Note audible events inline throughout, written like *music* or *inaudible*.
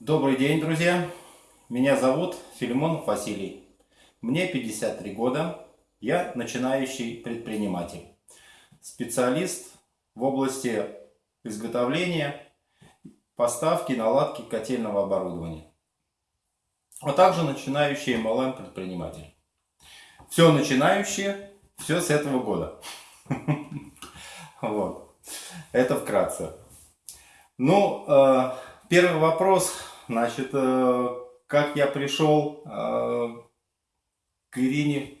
Добрый день, друзья! Меня зовут Филимонов Василий. Мне 53 года. Я начинающий предприниматель. Специалист в области изготовления, поставки, наладки котельного оборудования. А также начинающий MLM предприниматель. Все начинающие, все с этого года. *laughs* Вот. Это вкратце. Ну, э, первый вопрос Значит, э, как я пришел э, к Ирине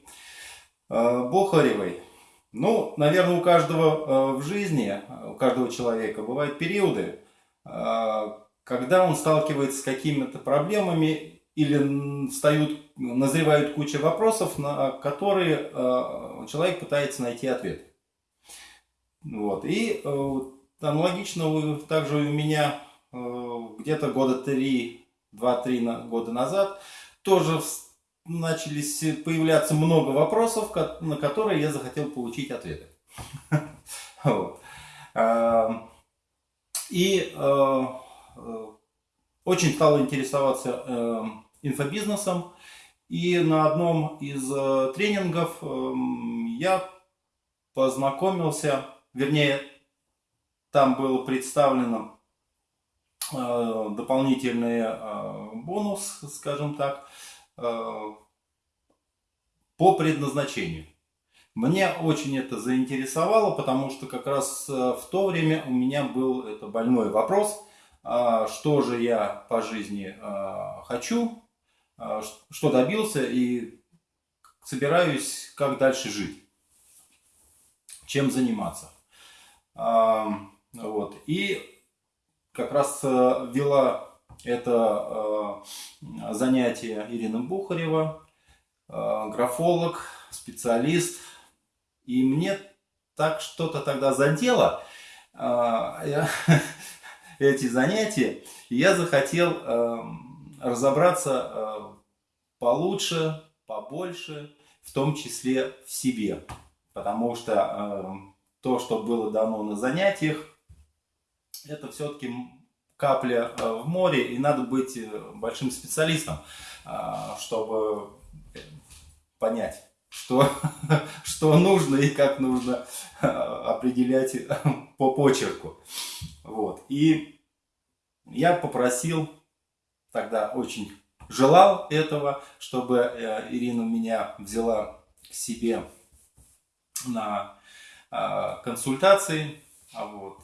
э, Бухаревой. Ну, наверное, у каждого в жизни, у каждого человека бывают периоды, когда он сталкивается с какими-то проблемами или встают, назревают куча вопросов, на которые человек пытается найти ответ. Вот. И аналогично также у меня где-то года три, два-три года назад, тоже начались появляться много вопросов, на которые я захотел получить ответы. *laughs* Эм, и э, э, очень стал интересоваться эм, инфобизнесом. И на одном из тренингов эм, я познакомился, вернее, там было представлено Э, дополнительный э, бонус, скажем так, э, по предназначению. Мне очень это заинтересовало, потому что как раз в то время у меня был это больной вопрос, что же я по жизни хочу, что добился и собираюсь как дальше жить, чем заниматься. Вот. И как раз э, вела это э, занятие Ирина Бухарева, э, графолог, специалист. И мне так что-то тогда задело *laughs* эти занятия. И я захотел разобраться получше, побольше, в том числе в себе. Потому что то, что было дано на занятиях, это все-таки капля э, в море, и надо быть э, большим специалистом, а, чтобы понять, что, *laughs* что нужно и как нужно э, определять *laughs* по почерку. Вот. И я попросил, тогда очень желал этого, чтобы Ирина меня взяла к себе на консультации. Вот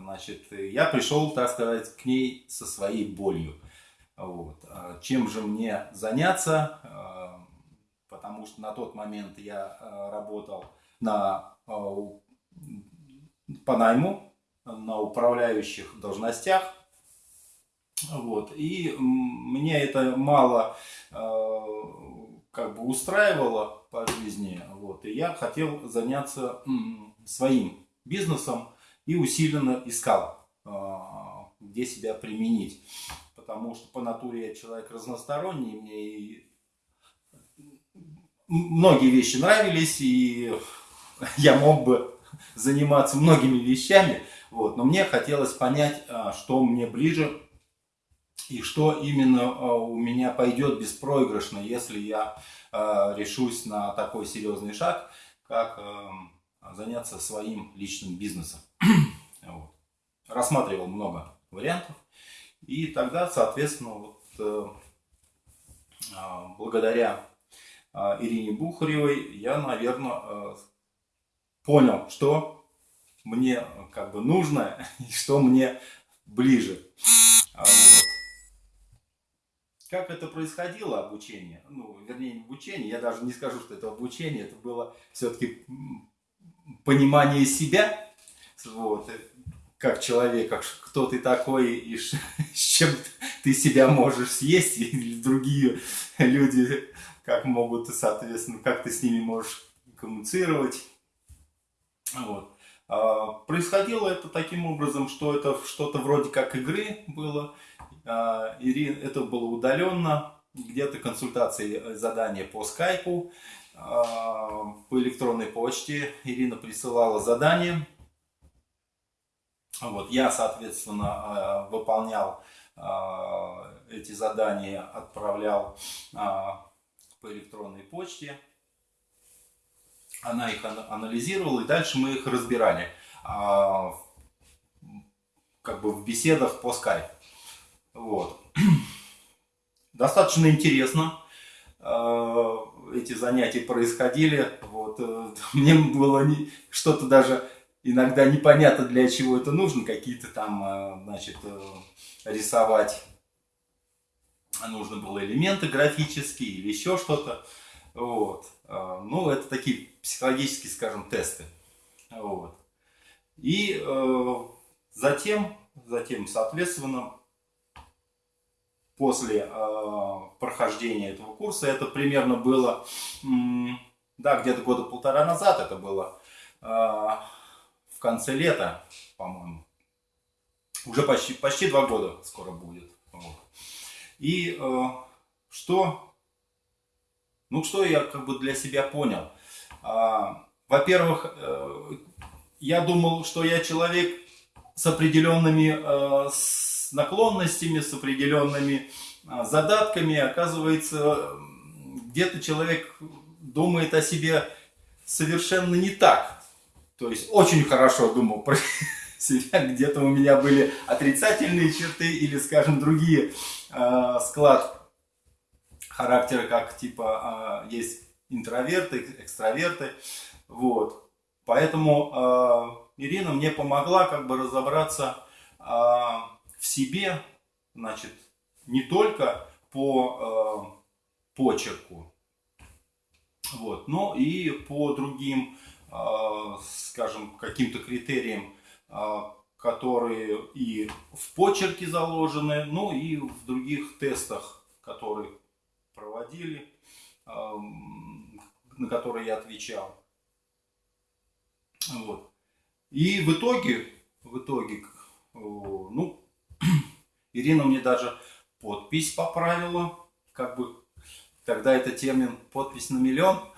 значит, я пришел, так сказать, к ней со своей болью. Вот. А чем же мне заняться? А, потому что на тот момент я а, работал на, по найму, на управляющих должностях. Вот. И мне это мало как бы устраивало по жизни. Вот. И я хотел заняться своим бизнесом и усиленно искал, а, где себя применить. Потому что по натуре я человек разносторонний, мне и многие вещи нравились, и *laughs* я мог бы заниматься многими вещами, вот, но мне хотелось понять, а, что мне ближе и что именно а, у меня пойдет беспроигрышно, если я решусь на такой серьезный шаг, как заняться своим личным бизнесом. *clears throat* вот. Рассматривал много вариантов. И тогда, соответственно, вот, э, э, благодаря э, Ирине Бухаревой я, наверное, э, понял, что мне как бы нужно *laughs* и что мне ближе. А вот. Как это происходило, обучение? Ну, вернее, не обучение, я даже не скажу, что это обучение, это было все-таки понимание себя, вот, как человека, кто ты такой и *laughs* с чем ты себя можешь съесть, или другие люди, как могут, соответственно, как ты с ними можешь коммуницировать. Вот. А, происходило это таким образом, что это что-то вроде как игры было. А, это было удаленно, где-то консультации, задания по скайпу. А, по электронной почте Ирина присылала задание. Вот, я, соответственно, а, выполнял эти задания отправлял по электронной почте. Она их анализировала, и дальше мы их разбирали как бы в беседах по скайпу. Вот. *clears throat* Достаточно интересно эти занятия происходили. Вот. Э, *laughs* мне было что-то даже иногда непонятно, для чего это нужно. Какие-то там, э, значит, рисовать нужно было элементы графические или еще что-то. Вот. Ну, это такие психологические, скажем, тесты. Вот. И затем, затем, соответственно, после э, прохождения этого курса. Это примерно было, да, где-то года полтора назад это было, э, в конце лета, по-моему. Уже почти, почти два года скоро будет. Вот. И э, что, ну что я как бы для себя понял. Э, во-первых, э, я думал, что я человек с определенными э, с с наклонностями, с определенными а, задатками. Оказывается, где-то человек думает о себе совершенно не так. То есть очень хорошо думал про *laughs* себя, где-то у меня были отрицательные черты или, скажем, другие э, склад характера, как типа э, есть интроверты, экстраверты. Вот. Поэтому э, Ирина мне помогла как бы разобраться в себе, значит, не только по э, почерку, вот, но и по другим, э, скажем, каким-то критериям, э, которые и в почерке заложены, ну и в других тестах, которые проводили, э, на которые я отвечал. Вот. И в итоге, в итоге, ну, Ирина мне даже подпись поправила, как бы тогда это термин подпись на миллион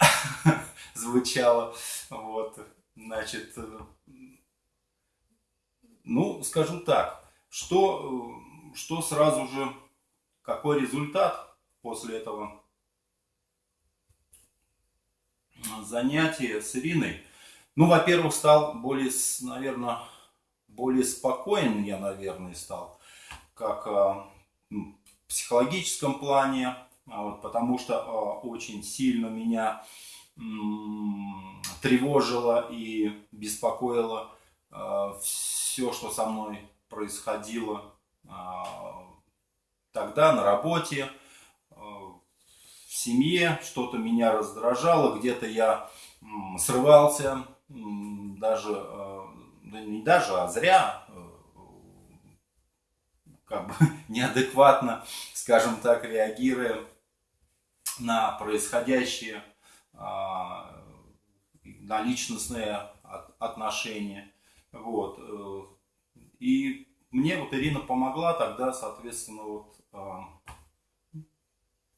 *laughs* звучало. Вот, значит, ну, скажу так, что, что сразу же, какой результат после этого занятия с Ириной? Ну, во-первых, стал более, наверное, более спокоен я, наверное, стал, как а, в психологическом плане, а вот, потому что а, очень сильно меня тревожило и беспокоило все, что со мной происходило тогда на работе, в семье, что-то меня раздражало, где-то я срывался, даже да не даже, а зря, э, как бы *laughs* неадекватно, скажем так, реагируя на происходящее, а, на личностные отношения. Вот. Э, и мне вот Ирина помогла тогда, соответственно, вот а,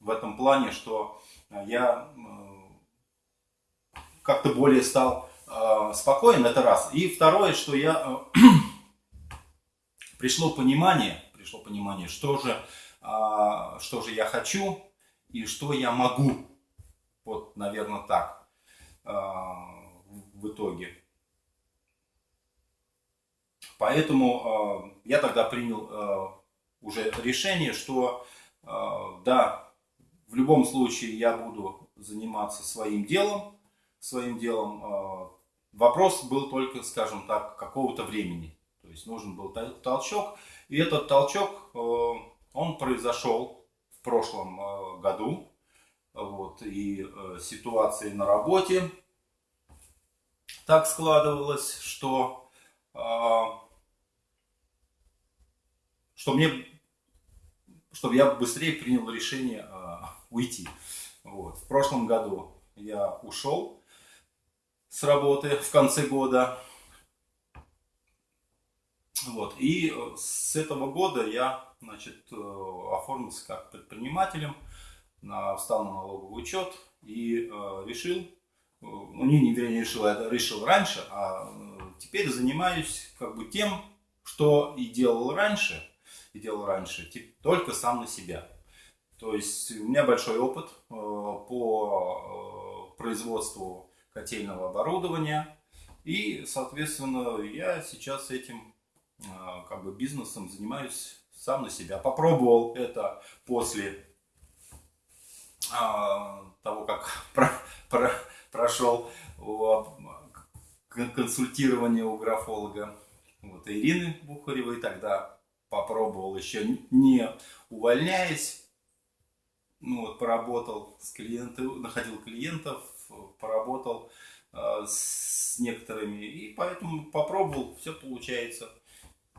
в этом плане, что я э, как-то более стал э, спокоен, это раз. И второе, что я э, *clears throat* пришло понимание, пришло понимание, что же, э, что же я хочу и что я могу. Вот, наверное, так э, в итоге. Поэтому э, я тогда принял уже решение, что да, в любом случае я буду заниматься своим делом, своим делом Вопрос был только, скажем так, какого-то времени. Есть нужен был толчок. И этот толчок, э, он произошел в прошлом э, году. Вот, и э, ситуации на работе так складывалось, что, что мне, чтобы я быстрее принял решение уйти. Вот. В прошлом году я ушел с работы в конце года. Вот. И э, с этого года я значит, э, оформился как предпринимателем, встал на налоговый учет и э, решил, ну не, не, не решил, я решил раньше, а теперь занимаюсь как бы тем, что и делал раньше. и делал раньше, только сам на себя. То есть у меня большой опыт по производству котельного оборудования. И, соответственно, я сейчас этим как бы бизнесом занимаюсь сам на себя. Попробовал это после того, как *laughs* про, про, прошел консультирование у графолога вот, Ирины Бухаревой. Тогда попробовал еще не увольняясь ну вот, поработал с клиентами, находил клиентов, поработал э, с некоторыми, и поэтому попробовал, все получается.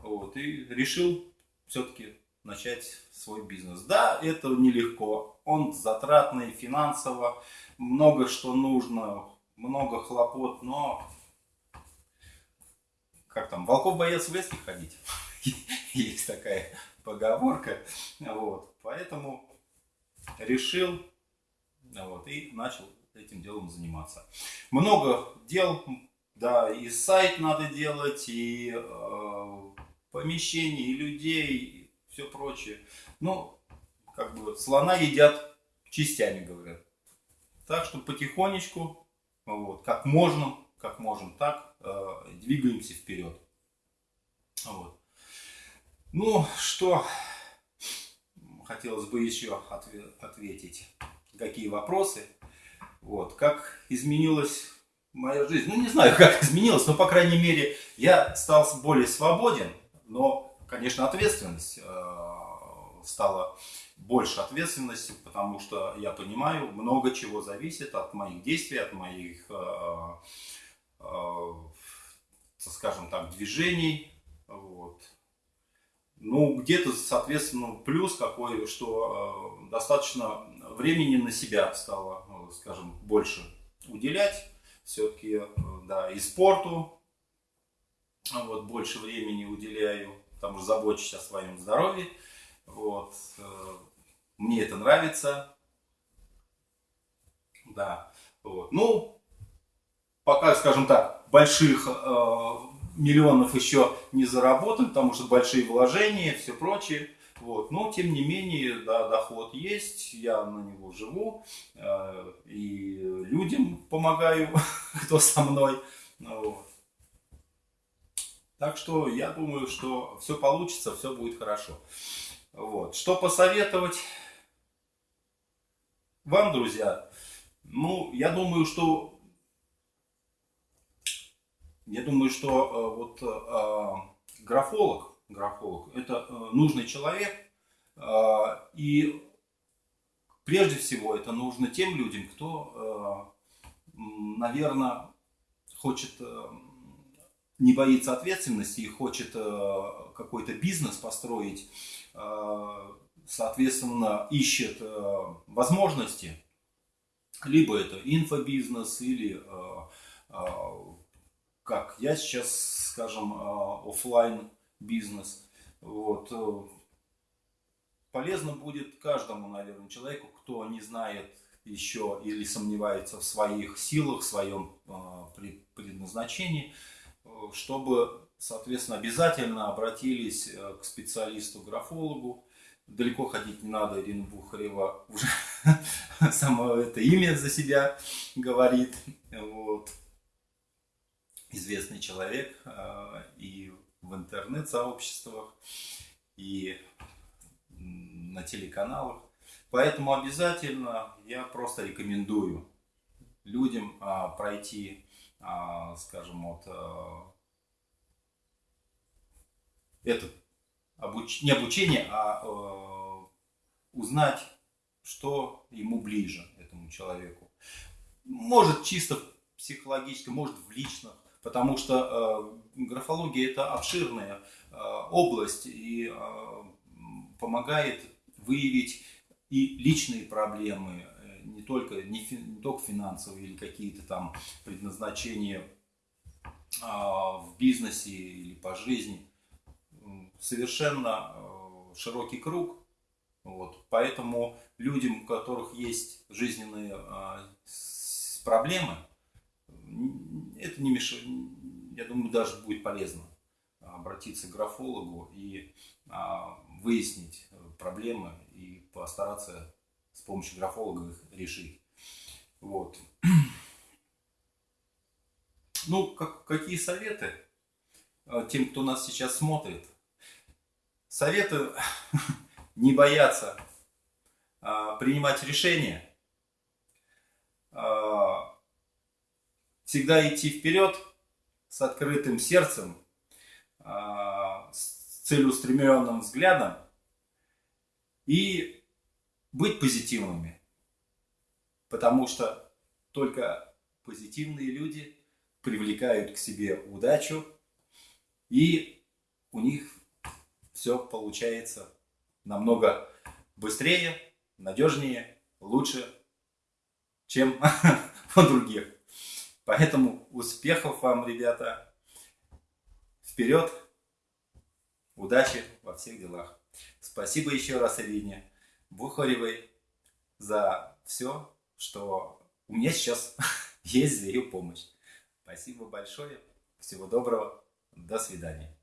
Вот, и решил все-таки начать свой бизнес. Да, это нелегко, он затратный финансово, много что нужно, много хлопот, но как там, волков боятся в лес не ходить. *laughs* Есть такая поговорка. Вот. Поэтому решил вот, и начал этим делом заниматься. Много дел, да, и сайт надо делать, и э, помещение, и людей, и все прочее. Ну, как бы слона едят частями, говорят. Так что потихонечку, вот, как можно, как можем так, э, двигаемся вперед. Вот. Ну, что хотелось бы еще ответить, какие вопросы. Вот, как изменилась моя жизнь. Ну, не знаю, как изменилась, но, по крайней мере, я стал более свободен, но, конечно, ответственность э, стала больше ответственности, потому что я понимаю, много чего зависит от моих действий, от моих, э, э, скажем так, движений. Вот. Ну, где-то, соответственно, плюс какой, что э, достаточно времени на себя стало, скажем, больше уделять. Все-таки, э, да, и спорту вот, больше времени уделяю, потому что забочусь о своем здоровье. Вот, э, мне это нравится. Да, вот. Ну, пока, скажем так, больших э, миллионов еще не заработан, потому что большие вложения, все прочее. Вот. Но, тем не менее, да, доход есть, я на него живу, э, и людям помогаю, *laughs* кто со мной. Вот. Так что я думаю, что все получится, все будет хорошо. Вот. Что посоветовать вам, друзья? Ну, я думаю, что я думаю, что э, вот э, графолог, графолог это э, нужный человек, и прежде всего это нужно тем людям, кто, наверное, хочет, не боится ответственности и хочет какой-то бизнес построить, соответственно, ищет возможности, либо это инфобизнес или как я сейчас, скажем, офлайн бизнес. Вот. Э, полезно будет каждому, наверное, человеку, кто не знает еще или сомневается в своих силах, в своем предназначении, э, чтобы, соответственно, обязательно обратились э, к специалисту-графологу. Далеко ходить не надо, Ирина Бухарева уже *laughs* само это имя за себя говорит. Вот известный человек э, и в интернет-сообществах, и на телеканалах. Поэтому обязательно я просто рекомендую людям а, пройти, а, скажем, вот а, это обуч... не обучение, а, а узнать, что ему ближе этому человеку. Может чисто психологически, может в личных потому что э, графология это обширная э, область и э, помогает выявить и личные проблемы, не только, не, фи, не только финансовые или какие-то там предназначения в бизнесе или по жизни. Совершенно широкий круг. Вот. Поэтому людям, у которых есть жизненные проблемы, это не мешает, я думаю, даже будет полезно обратиться к графологу и а, выяснить проблемы и постараться с помощью графолога их решить. Вот. Ну, как, какие советы э, тем, кто нас сейчас смотрит? Советы *laughs* не бояться а, принимать решения, а, всегда идти вперед с открытым сердцем, а, с целеустремленным взглядом и быть позитивными. Потому что только позитивные люди привлекают к себе удачу, и у них все получается намного быстрее, надежнее, лучше, чем *laughs* у других. Поэтому успехов вам, ребята. Вперед! Удачи во всех делах. Спасибо еще раз Ирине Бухаревой за все, что у меня сейчас *laughs* есть за ее помощь. Спасибо большое. Всего доброго. До свидания.